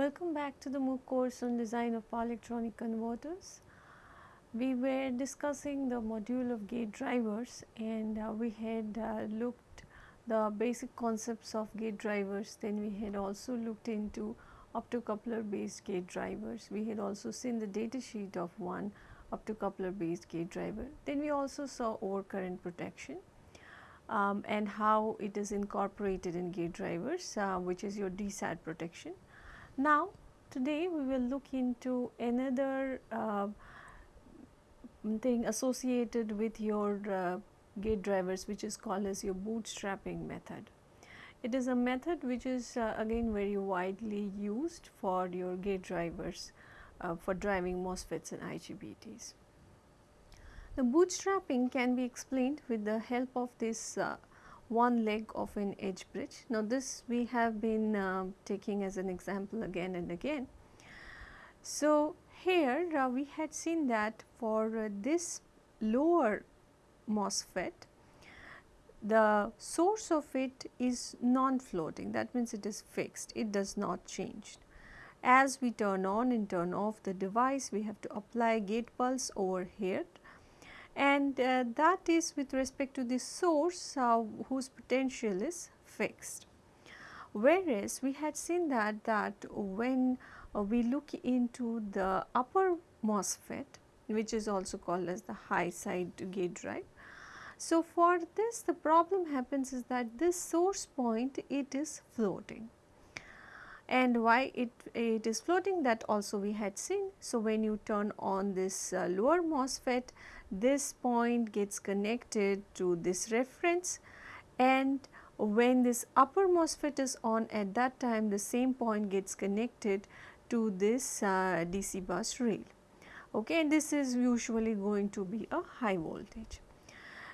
welcome back to the MOOC course on design of power electronic converters. We were discussing the module of gate drivers and uh, we had uh, looked the basic concepts of gate drivers then we had also looked into optocoupler based gate drivers. We had also seen the data sheet of one optocoupler based gate driver. Then we also saw overcurrent protection um, and how it is incorporated in gate drivers uh, which is your DSAT protection. Now today we will look into another uh, thing associated with your uh, gate drivers which is called as your bootstrapping method. It is a method which is uh, again very widely used for your gate drivers uh, for driving MOSFETs and IGBTs. The bootstrapping can be explained with the help of this uh, one leg of an H-bridge. Now, this we have been uh, taking as an example again and again. So, here uh, we had seen that for uh, this lower MOSFET, the source of it is non-floating that means it is fixed, it does not change. As we turn on and turn off the device, we have to apply gate pulse over here and uh, that is with respect to the source uh, whose potential is fixed. Whereas, we had seen that that when uh, we look into the upper MOSFET which is also called as the high side gate drive. So, for this the problem happens is that this source point it is floating and why it, it is floating that also we had seen. So, when you turn on this uh, lower MOSFET this point gets connected to this reference. And when this upper MOSFET is on at that time the same point gets connected to this uh, DC bus rail. Okay and this is usually going to be a high voltage.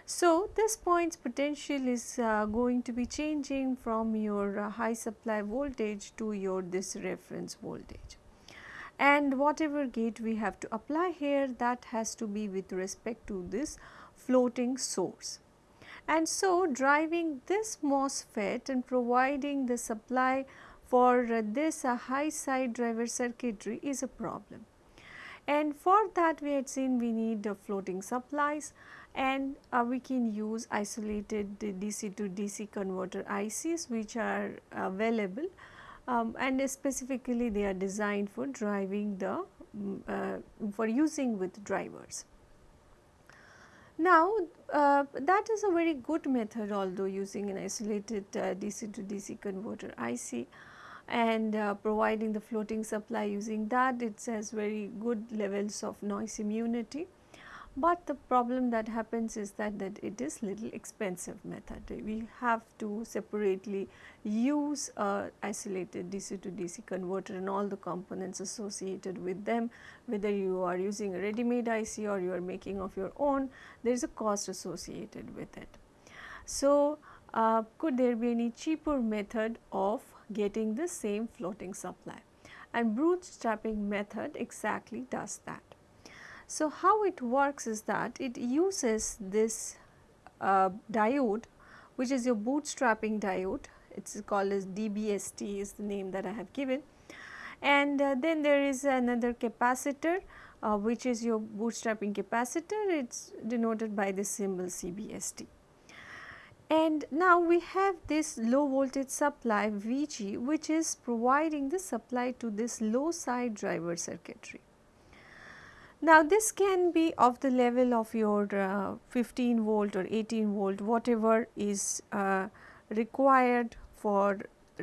So, this point's potential is uh, going to be changing from your uh, high supply voltage to your this reference voltage and whatever gate we have to apply here that has to be with respect to this floating source. And so, driving this MOSFET and providing the supply for this uh, high side driver circuitry is a problem. And for that we had seen we need uh, floating supplies and uh, we can use isolated DC to DC converter ICs which are available um, and specifically they are designed for driving the um, uh, for using with drivers. Now, uh, that is a very good method although using an isolated uh, DC to DC converter IC and uh, providing the floating supply using that it has very good levels of noise immunity but the problem that happens is that, that it is little expensive method. We have to separately use a isolated DC to DC converter and all the components associated with them whether you are using a ready made IC or you are making of your own there is a cost associated with it. So, uh, could there be any cheaper method of getting the same floating supply and bootstrapping method exactly does that. So, how it works is that it uses this uh, diode which is your bootstrapping diode it is called as DBST is the name that I have given and uh, then there is another capacitor uh, which is your bootstrapping capacitor it is denoted by the symbol CBST. And now we have this low voltage supply VG which is providing the supply to this low side driver circuitry. Now, this can be of the level of your uh, 15 volt or 18 volt whatever is uh, required for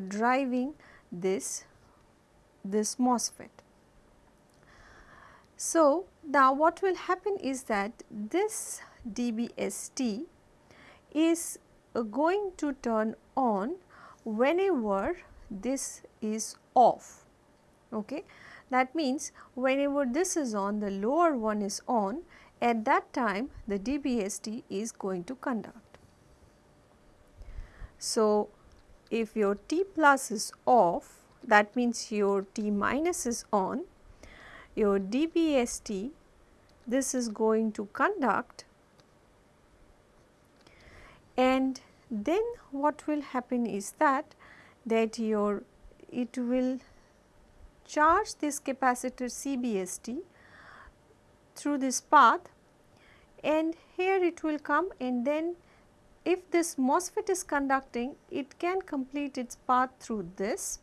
driving this, this MOSFET. So, now what will happen is that this DBST is uh, going to turn on whenever this is off. Okay. That means, whenever this is on the lower one is on at that time the DBST is going to conduct. So, if your T plus is off that means your T minus is on your DBST this is going to conduct and then what will happen is that that your it will charge this capacitor CBST through this path and here it will come and then if this MOSFET is conducting it can complete its path through this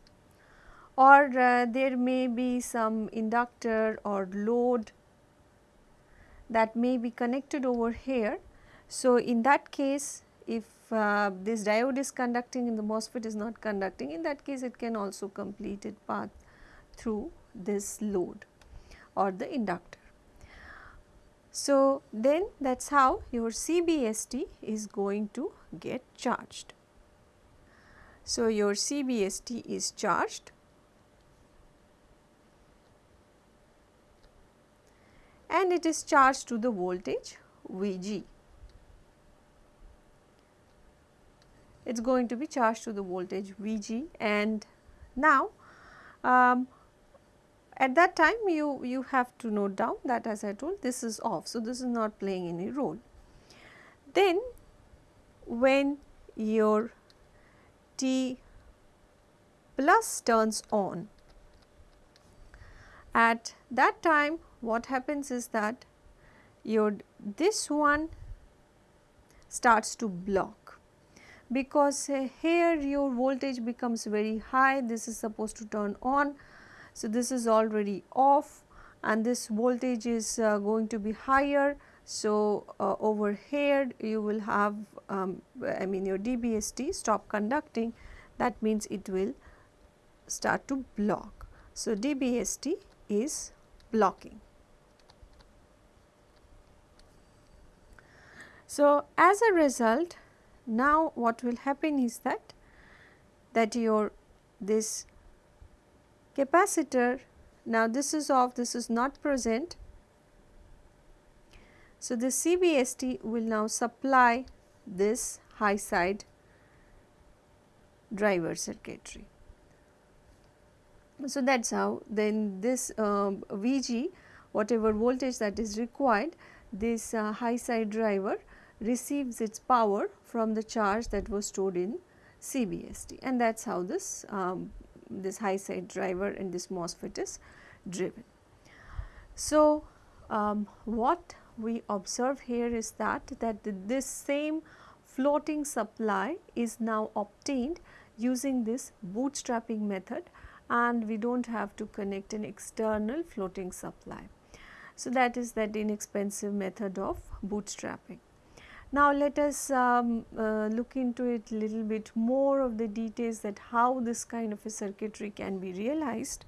or uh, there may be some inductor or load that may be connected over here. So, in that case if uh, this diode is conducting and the MOSFET is not conducting in that case it can also complete its path through this load or the inductor. So, then that is how your CBST is going to get charged. So, your CBST is charged and it is charged to the voltage Vg. It is going to be charged to the voltage Vg and now um, at that time you, you have to note down that as I told this is off. So, this is not playing any role. Then when your T plus turns on at that time what happens is that your this one starts to block because uh, here your voltage becomes very high this is supposed to turn on so, this is already off and this voltage is uh, going to be higher. So, uh, over here you will have um, I mean your DBST stop conducting that means it will start to block. So, DBST is blocking. So, as a result now what will happen is that that your this capacitor. Now this is off this is not present. So the CBST will now supply this high side driver circuitry. So that's how then this um, VG whatever voltage that is required this uh, high side driver receives its power from the charge that was stored in CBST and that is how this um, this high side driver and this MOSFET is driven. So, um, what we observe here is that that this same floating supply is now obtained using this bootstrapping method and we do not have to connect an external floating supply. So, that is that inexpensive method of bootstrapping. Now, let us um, uh, look into it a little bit more of the details that how this kind of a circuitry can be realized.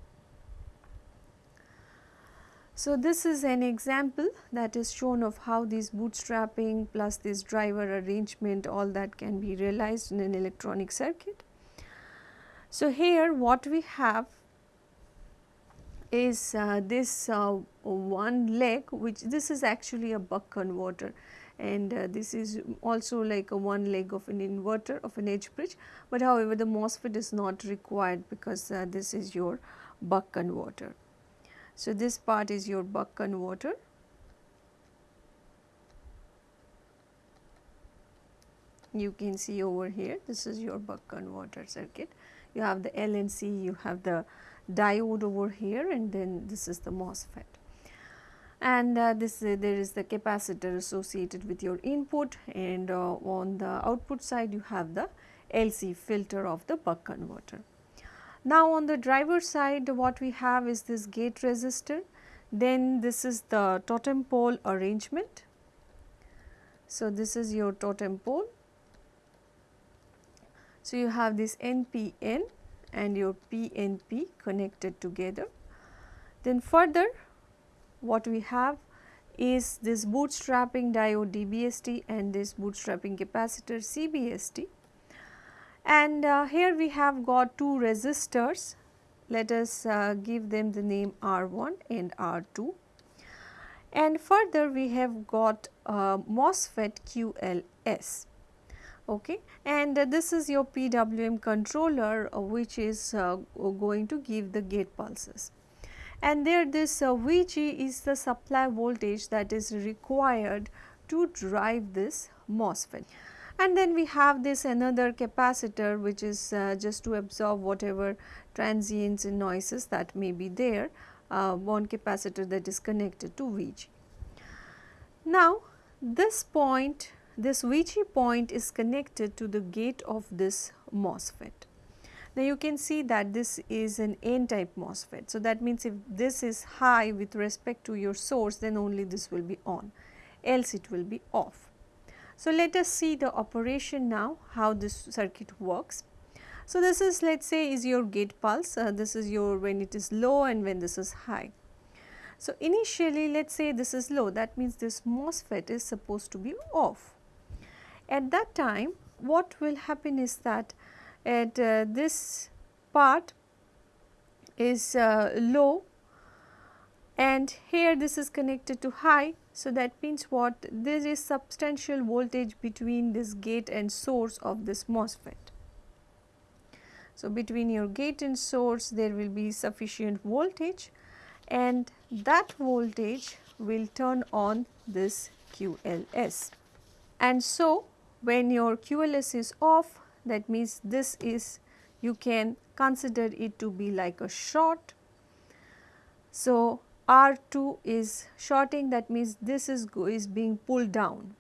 So, this is an example that is shown of how this bootstrapping plus this driver arrangement all that can be realized in an electronic circuit. So, here what we have is uh, this uh, one leg which this is actually a buck converter and uh, this is also like a one leg of an inverter of an H-bridge, but however the MOSFET is not required because uh, this is your buck converter. So, this part is your buck converter. You can see over here this is your buck converter circuit. You have the LNC, you have the diode over here and then this is the MOSFET and uh, this uh, there is the capacitor associated with your input and uh, on the output side you have the LC filter of the buck converter. Now on the driver side what we have is this gate resistor then this is the totem pole arrangement. So this is your totem pole. So you have this NPN and your PNP connected together. Then further what we have is this bootstrapping diode DBST and this bootstrapping capacitor CBST. And uh, here we have got two resistors, let us uh, give them the name R1 and R2. And further we have got uh, MOSFET QLS okay and uh, this is your PWM controller uh, which is uh, going to give the gate pulses and there this uh, Vg is the supply voltage that is required to drive this MOSFET. and then we have this another capacitor which is uh, just to absorb whatever transients and noises that may be there uh, one capacitor that is connected to Vg. Now this point this Vg point is connected to the gate of this MOSFET. Now you can see that this is an N type MOSFET. So that means if this is high with respect to your source then only this will be on else it will be off. So let us see the operation now how this circuit works. So this is let us say is your gate pulse uh, this is your when it is low and when this is high. So initially let us say this is low that means this MOSFET is supposed to be off. At that time what will happen is that at uh, this part is uh, low and here this is connected to high. So, that means what there is substantial voltage between this gate and source of this MOSFET. So, between your gate and source there will be sufficient voltage and that voltage will turn on this QLS. And so, when your QLS is off that means this is you can consider it to be like a short. So, R2 is shorting that means this is, is being pulled down.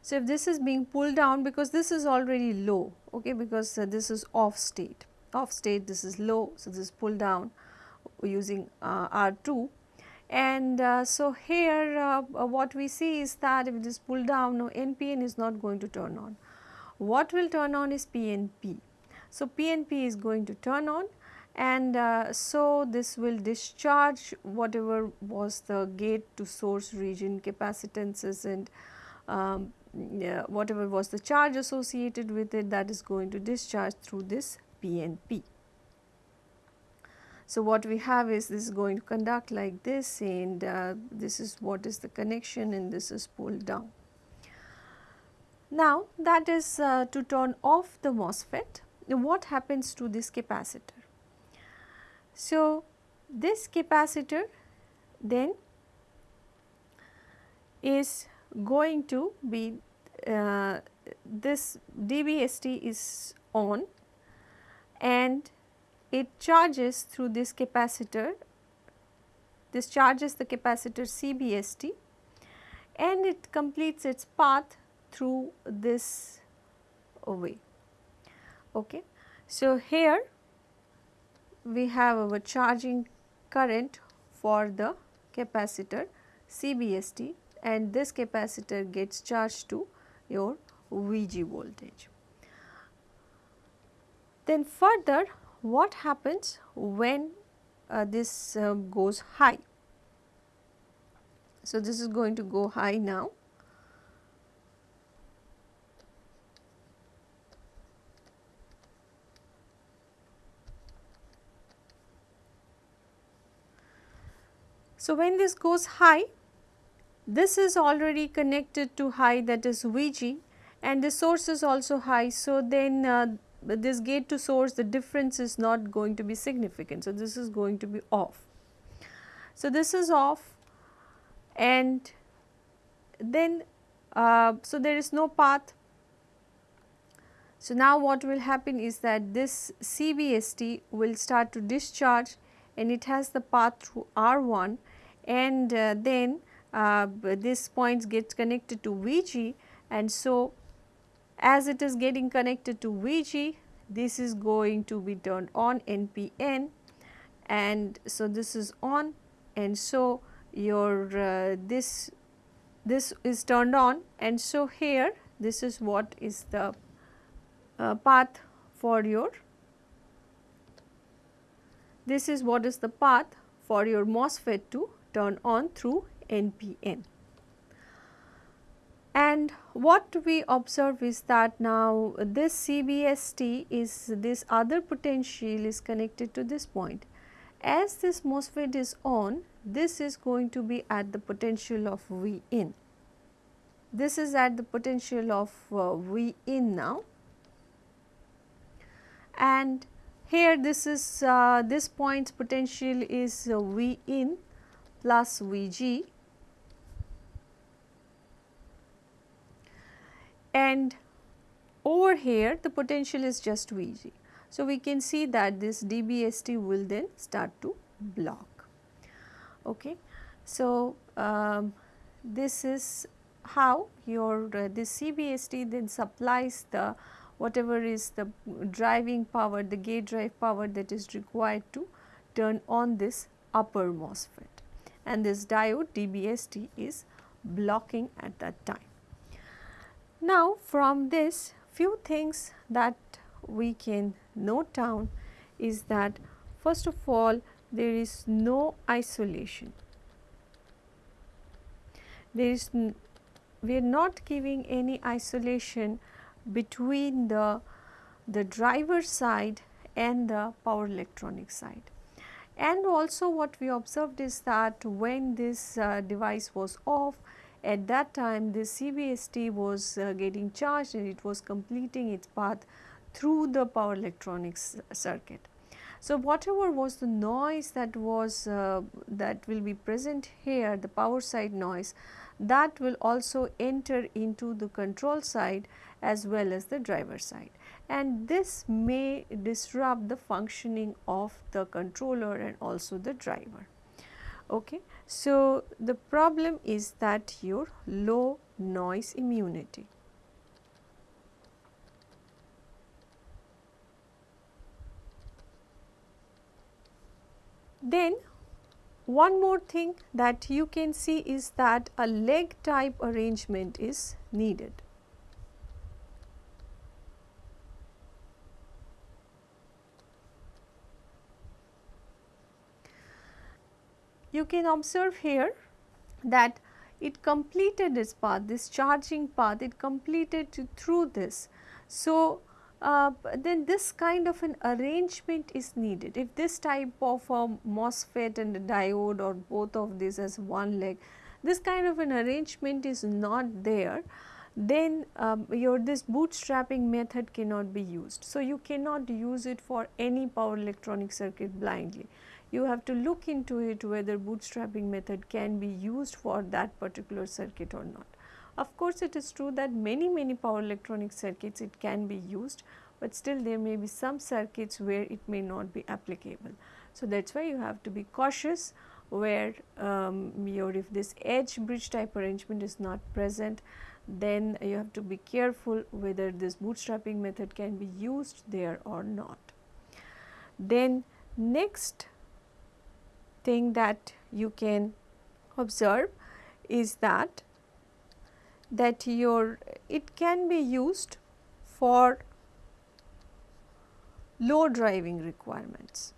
So, if this is being pulled down because this is already low okay because uh, this is off state off state this is low. So, this is pulled down using uh, R2 and uh, so here uh, what we see is that if it is pulled down no NPN is not going to turn on. What will turn on is PNP. So, PNP is going to turn on and uh, so this will discharge whatever was the gate to source region capacitances and um, yeah, whatever was the charge associated with it that is going to discharge through this PNP. So, what we have is this is going to conduct like this and uh, this is what is the connection and this is pulled down. Now, that is uh, to turn off the MOSFET. What happens to this capacitor? So, this capacitor then is going to be uh, this DBST is on and it charges through this capacitor, this charges the capacitor CBST and it completes its path through this way. Okay. So, here we have our charging current for the capacitor CBST and this capacitor gets charged to your VG voltage. Then further what happens when uh, this uh, goes high? So, this is going to go high now So, when this goes high, this is already connected to high that is Vg and the source is also high. So, then uh, this gate to source the difference is not going to be significant. So, this is going to be off. So, this is off and then uh, so there is no path. So, now what will happen is that this CBST will start to discharge and it has the path through R1 and uh, then uh, this points gets connected to Vg. And so as it is getting connected to Vg this is going to be turned on NPN and so this is on. And so your uh, this this is turned on. And so here this is what is the uh, path for your this is what is the path for your MOSFET to turn on through NPN. And what we observe is that now this CBST is this other potential is connected to this point. As this MOSFET is on, this is going to be at the potential of V in. This is at the potential of uh, V in now and here this is uh, this point's potential is uh, V in plus Vg and over here the potential is just Vg. So, we can see that this DBST will then start to block. Okay. So, um, this is how your uh, this CBST then supplies the whatever is the driving power the gate drive power that is required to turn on this upper MOSFET and this diode DBST is blocking at that time. Now from this few things that we can note down is that first of all there is no isolation. There is we are not giving any isolation between the, the driver side and the power electronic side. And also what we observed is that when this uh, device was off, at that time the CBST was uh, getting charged and it was completing its path through the power electronics circuit. So, whatever was the noise that was uh, that will be present here the power side noise that will also enter into the control side as well as the driver side and this may disrupt the functioning of the controller and also the driver. Okay. So, the problem is that your low noise immunity. Then one more thing that you can see is that a leg type arrangement is needed. You can observe here that it completed its path, this charging path, it completed through this. So, uh, then this kind of an arrangement is needed. If this type of a MOSFET and a diode or both of these as one leg, this kind of an arrangement is not there, then um, your this bootstrapping method cannot be used. So, you cannot use it for any power electronic circuit blindly. You have to look into it whether bootstrapping method can be used for that particular circuit or not. Of course, it is true that many many power electronic circuits it can be used, but still there may be some circuits where it may not be applicable. So, that is why you have to be cautious where um, your if this H-bridge type arrangement is not present then you have to be careful whether this bootstrapping method can be used there or not. Then next thing that you can observe is that that your it can be used for low driving requirements.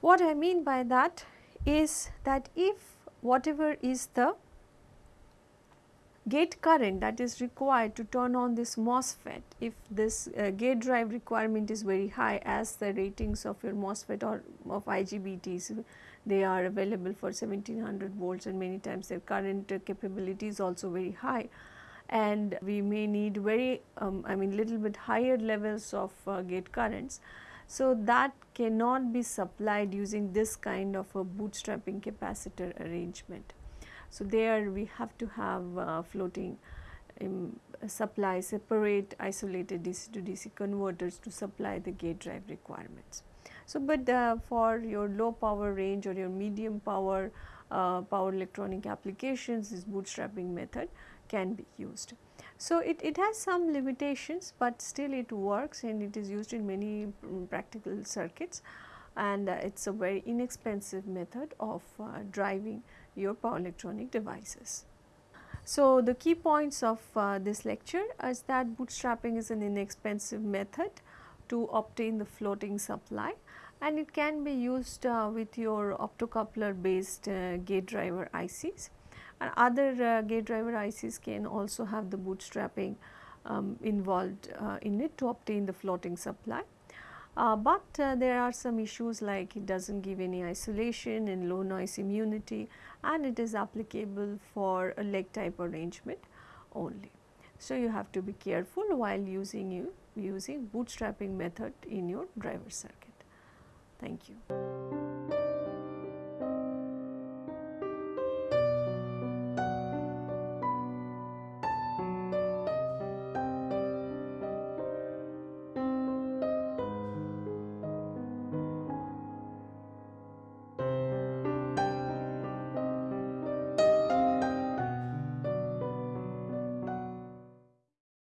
What I mean by that is that if whatever is the gate current that is required to turn on this MOSFET if this uh, gate drive requirement is very high as the ratings of your MOSFET or of IGBTs they are available for 1700 volts and many times their current uh, capability is also very high and we may need very um, I mean little bit higher levels of uh, gate currents. So, that cannot be supplied using this kind of a bootstrapping capacitor arrangement. So, there we have to have uh, floating um, supply separate isolated DC to DC converters to supply the gate drive requirements. So, but uh, for your low power range or your medium power uh, power electronic applications this bootstrapping method can be used. So, it, it has some limitations, but still it works and it is used in many um, practical circuits and uh, it is a very inexpensive method of uh, driving your power electronic devices. So, the key points of uh, this lecture is that bootstrapping is an inexpensive method to obtain the floating supply and it can be used uh, with your optocoupler based uh, gate driver ICs and other uh, gate driver ICs can also have the bootstrapping um, involved uh, in it to obtain the floating supply. Uh, but uh, there are some issues like it does not give any isolation and low noise immunity and it is applicable for a leg type arrangement only. So, you have to be careful while using you using bootstrapping method in your driver circuit. Thank you.